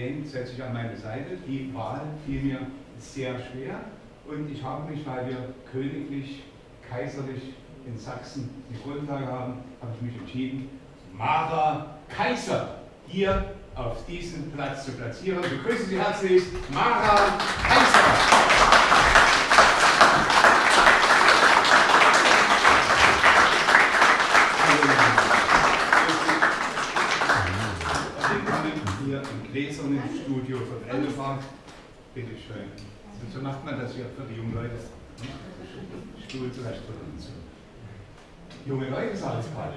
den setze ich an meine Seite. Die Wahl fiel mir sehr schwer und ich habe mich, weil wir königlich, kaiserlich in Sachsen die Grundlage haben, habe ich mich entschieden, Mara Kaiser hier auf diesen Platz zu platzieren. Begrüßen Sie herzlich Mara Studio von Elfach. Bitte schön. So macht man das ja für die jungen Leute. Stuhl zurecht und so. Junge Leute kalt.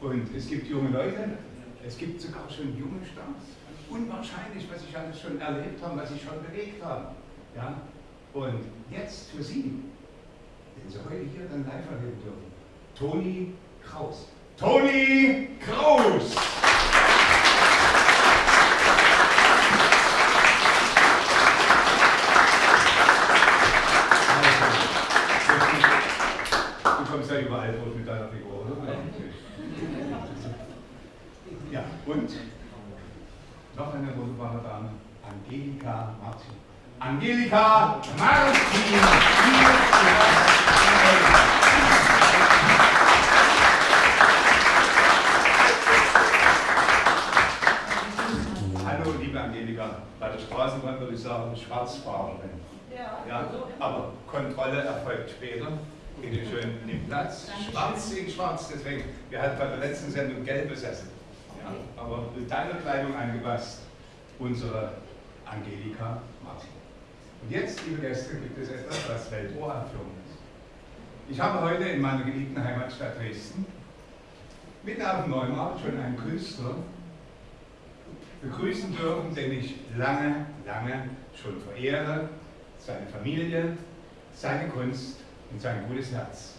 Und es gibt junge Leute, es gibt sogar schon junge Stars. Unwahrscheinlich, was ich alles schon erlebt habe, was ich schon bewegt habe. Ja? Und jetzt für Sie, den Sie heute hier dann live erleben dürfen, Toni Kraus. Toni Kraus! Du kommst ja überall durch mit deiner Figur, oder? Ja, und noch eine wunderbare Dame, Angelika Martin. Angelika Martin! Hier Hallo, liebe Angelika. Bei der Straßenbahn würde ich sagen, Schwarzfahrerin. Ja. Ja, aber Kontrolle erfolgt später. Bitte schön, nimm Platz. Schwarz in schwarz, deswegen. Wir hatten bei der letzten Sendung gelb besessen. Ja, aber mit deiner Kleidung angepasst, unsere Angelika Martin. Und jetzt, liebe Gäste, gibt es etwas, was Weltohranführung ist. Ich habe heute in meiner geliebten Heimatstadt Dresden mitten auf dem Neumarkt schon einen Künstler begrüßen dürfen, den ich lange, lange schon verehre. Seine Familie, seine Kunst und sein gutes Herz.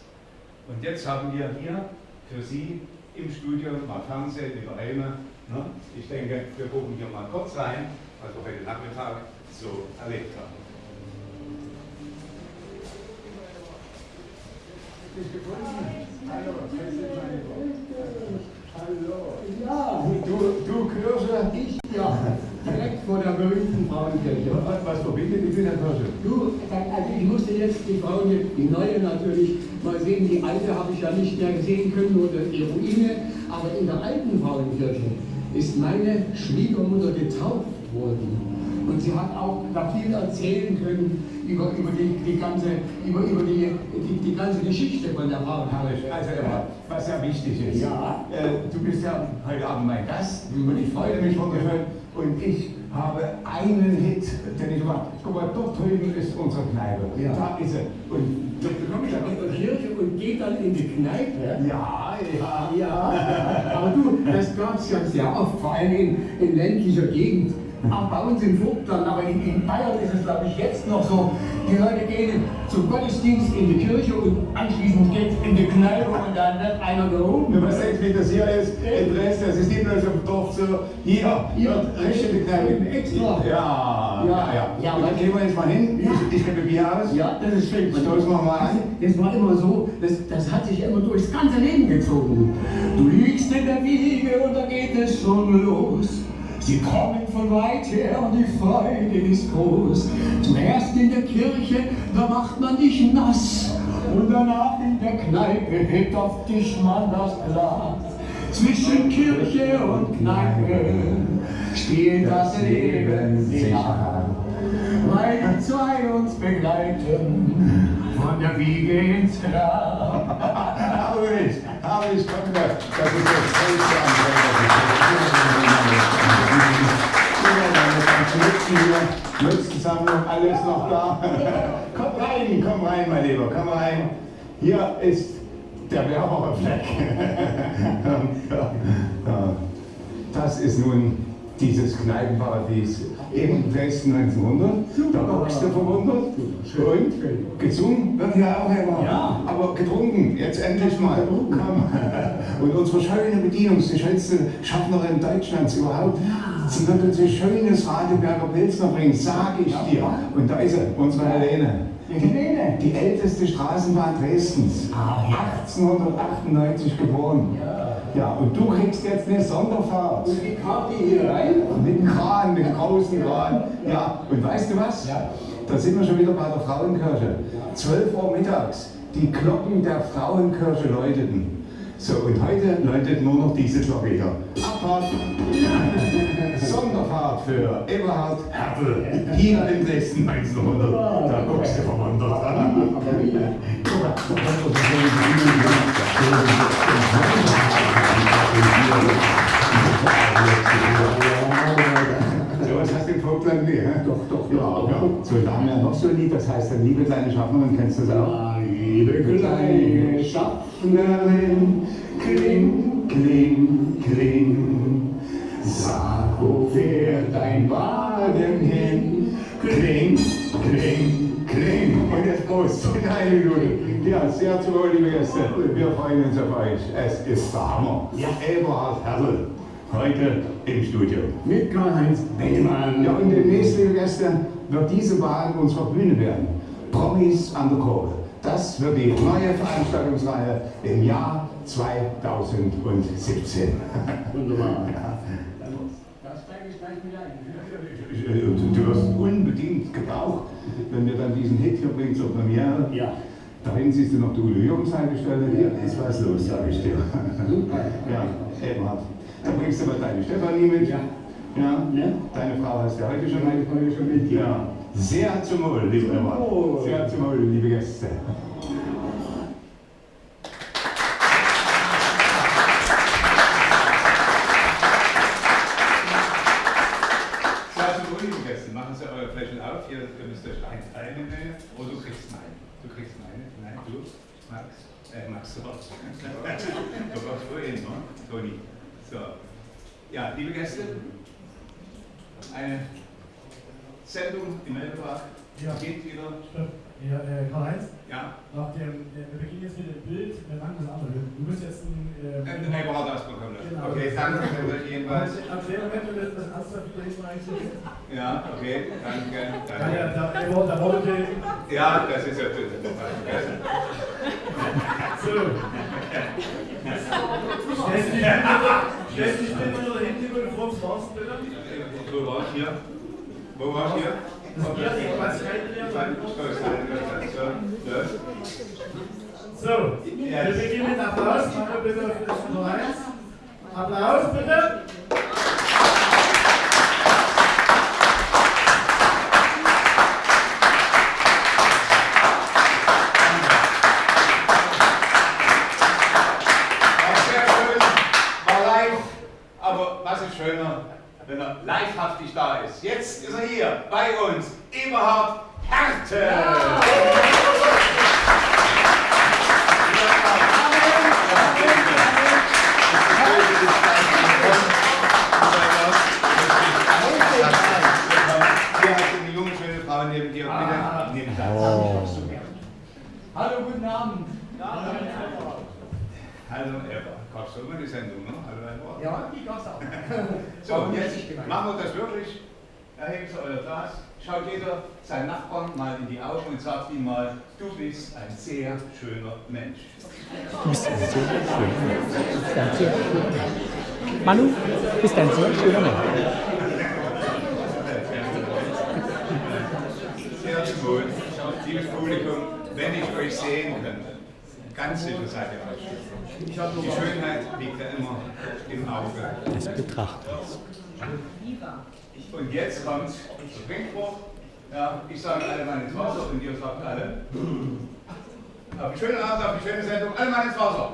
Und jetzt haben wir hier für Sie im Studio mal Fernsehen über Helme. Ne? Ich denke, wir gucken hier mal kurz rein, was wir heute Nachmittag so erlebt haben. Hallo. Ja, du, du Kirche, ich ja, direkt vor der berühmten Frauenkirche. Was verbindet dich mit der Kirche? Du, also ich musste jetzt die Frauen, die neue natürlich, mal sehen, die alte habe ich ja nicht mehr sehen können, nur die Ruine, aber in der alten Frauenkirche ist meine Schwiegermutter getauft worden. Und sie hat auch da viel erzählen können über, über, die, die, ganze, über, über die, die, die ganze Geschichte von der Frauenkirche. Also, was ja wichtig ist. Ja. Äh, du bist ja heute Abend mein Gast und ich freue mich wunderschön. Und ich habe einen Hit, den ich mache. Guck mal, dort drüben ist unsere Kneipe. Ja. Da ist sie. Und da bekomme ich in der Kirche und gehe dann in die Kneipe. Ja, ja. Ja, aber du, das gab es ja sehr oft, vor allem in, in ländlicher Gegend. Bei uns in Vogtland, aber in, in Bayern ist es, glaube ich, jetzt noch so. Die Leute gehen zum Gottesdienst in die Kirche und anschließend geht es in die Kneipe und dann wird einer gehoben. Du weißt jetzt, wie das hier ist in Dresden. Es ist nicht nur so im Dorf so, hier, hier, richtige Kneipe. Extra. Ja, ja, ja. Ja, Und dann gehen wir jetzt mal hin. Ich, ich gebe Bier aus. Ja, das ist schön. Stoßen wir mal an. Das war immer so, das, das hat sich immer durchs ganze Leben gezogen. Du liegst in der Wiege und da geht es schon los. Sie kommen von weit her und die Freude ist groß. Zuerst in der Kirche, da macht man dich nass. Und danach in der Kneipe hebt auf dich man das Glas. Zwischen Kirche und Kneipe spielt das Leben sich an weil die zwei uns begleiten, von der Wiege ins Grab. Herrlich, herrlich, komm da. Das ist das Hellste Mützensammlung, alles noch da. Komm rein, komm rein, mein Lieber, komm rein. Hier ist der Werberfleck. Das ist nun dieses Kneipenparadies in Dresden 1900. Da guckst du verwundert. Und gesungen wird ja auch immer. Ja. Aber getrunken, jetzt endlich mal. Und unsere schöne Bedienung, die schönste Schaffnerin Deutschlands überhaupt. Sie wird uns ein schönes Radeberger Pilsner bringen, sage ich dir. Und da ist sie, unsere Helene. Die Helene? Die älteste Straßenbahn Dresdens. Ah, ja. 1898 geboren. Ja. Und du kriegst jetzt eine Sonderfahrt. Und wie kam die hier rein? Mit dem Kran, den großen Kran. Ja, und weißt du was? Ja. Da sind wir schon wieder bei der Frauenkirche. 12 Uhr mittags, die Glocken der Frauenkirche läuteten. So, und heute läutet nur noch diese Glocke hier. Abfahrt, Sonderfahrt für Eberhard Hertel, hier in Dresden 1900. Da guckst du verwundert an. Guck mal, im Vogtland? Nee, doch, doch, ja. ja. So, da haben wir noch so ein Lied, das heißt dann Liebe kleine Schaffnerin, kennst du das auch? Liebe kleine Schaffnerin, kling, kling, kling, sag, wo fährt dein Wagen hin? Kling, kling, kling. Und jetzt Prost, in eine Minute. Ja, sehr zu wohl, liebe Gäste. Wir freuen uns auf euch. Es ist der Hammer. Ja. Eberhard Hertel heute im Studio. Mit Karl-Heinz Bellmann. Ja, und demnächst, liebe Gäste, wird diese Wahl unserer Bühne werden. Promis an der Kurve. Das wird die neue Veranstaltungsreihe im Jahr 2017. Wunderbar. Ja. Das steige ich gleich mit ein. Du wirst unbedingt gebraucht, wenn wir dann diesen Hit hier bringen zur Premiere. Ja. Dahin siehst du noch die eingestellt. Hier ist was los, sag ich dir. Super. Ja, Eberhard. Dann bringst du mal deine Stefanie mit. Ja. Ja. ja. Deine Frau hast du heute schon, heute schon mit. Ja. Sehr zum Wohl, liebe Emma. Oh. Sehr zum Wohl, liebe Gäste. Machen Sie eure Flächen auf. Hier, ihr müsst euch eins einnehmen. Oh, du kriegst meine. Du kriegst meine. Nein, du, Max. Äh, Max, du brauchst vorhin, ne? Toni. So. Ja, liebe Gäste, eine Sendung im Elberbach. Ja. Geht wieder. Ja, äh, Karl-Heinz? Ja. Nach dem, äh, wir beginnen jetzt mit dem Bild, wir machen das andere. Du musst jetzt ein. Äh, ein Elberbach bekommen. Genau. Okay, danke jedenfalls. Erklär mir, wenn du das ernsthaft lesen eigentlich. Ja, okay, danke. danke. Ja, ja, da, der, der wollte. Ja, das ist ja. so. Stellst dich bitte nur über den Fuchs raus, bitte. Wo war ich hier? Wo war ich hier? So, wir beginnen mit Applaus. Machen wir bitte für das Nummer 1. Applaus bitte. Wenn er livehaftig da ist. Jetzt ist er hier bei uns, Eberhard Härte. Ja. Hier hast du eine junge, schöne Frau neben dir. Bitte, neben oh. Hallo, guten Abend. Hallo, Eva. Gab es immer die Sendung, ne? Hallo, Eva. Ja, die gab es auch. So, jetzt machen wir das wirklich. Erheben Sie euer Glas. Schaut jeder seinen Nachbarn mal in die Augen und sagt ihm mal, du bist ein sehr schöner Mensch. Du bist ein sehr schöner Mensch. Du bist ein sehr schöner Mensch. Manu, du bist ein sehr schöner Mensch. Sehr gut. Liebes Publikum, wenn ich euch sehen könnte, ganz sicher seid ihr euch. Die Schönheit liegt ja immer im Auge des Betrachters. Und jetzt kommt der Trinkspruch. Ja, ich sage alle mal ins Wasser und ihr sagt alle. Auf die schöne Abend, auf die schöne Sendung, alle mal ins Wasser.